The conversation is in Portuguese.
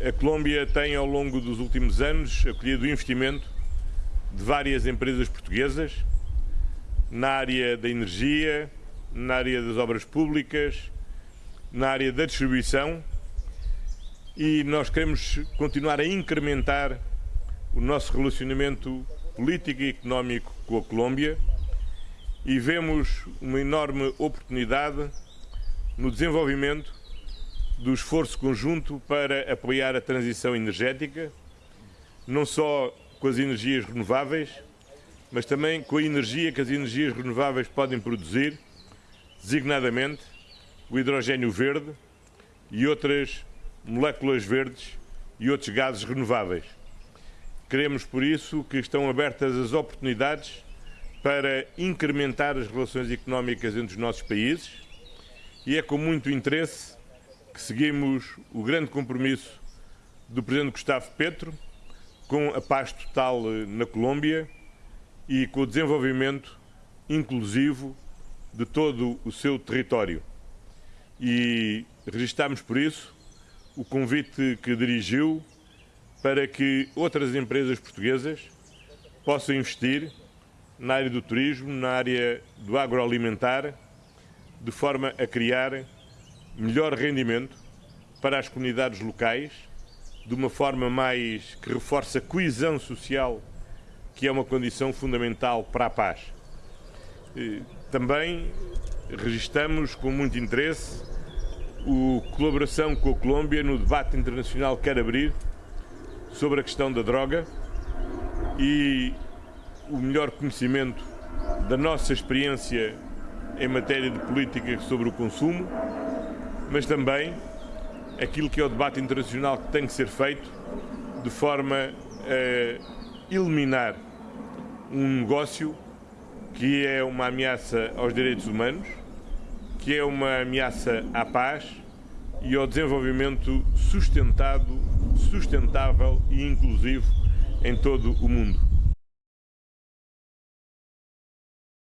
A Colômbia tem, ao longo dos últimos anos, acolhido o investimento de várias empresas portuguesas na área da energia, na área das obras públicas, na área da distribuição e nós queremos continuar a incrementar o nosso relacionamento político e económico com a Colômbia e vemos uma enorme oportunidade no desenvolvimento do esforço conjunto para apoiar a transição energética, não só com as energias renováveis, mas também com a energia que as energias renováveis podem produzir, designadamente o hidrogênio verde e outras moléculas verdes e outros gases renováveis. Queremos, por isso, que estão abertas as oportunidades para incrementar as relações económicas entre os nossos países e é com muito interesse que seguimos o grande compromisso do Presidente Gustavo Petro com a paz total eh, na Colômbia e com o desenvolvimento inclusivo de todo o seu território. E registramos por isso o convite que dirigiu para que outras empresas portuguesas possam investir na área do turismo, na área do agroalimentar, de forma a criar melhor rendimento para as comunidades locais, de uma forma mais que reforça a coesão social, que é uma condição fundamental para a paz. Também registamos com muito interesse a colaboração com a Colômbia no debate internacional que quer abrir sobre a questão da droga e o melhor conhecimento da nossa experiência em matéria de política sobre o consumo, mas também aquilo que é o debate internacional que tem que ser feito de forma a eliminar um negócio que é uma ameaça aos direitos humanos, que é uma ameaça à paz e ao desenvolvimento sustentado, sustentável e inclusivo em todo o mundo.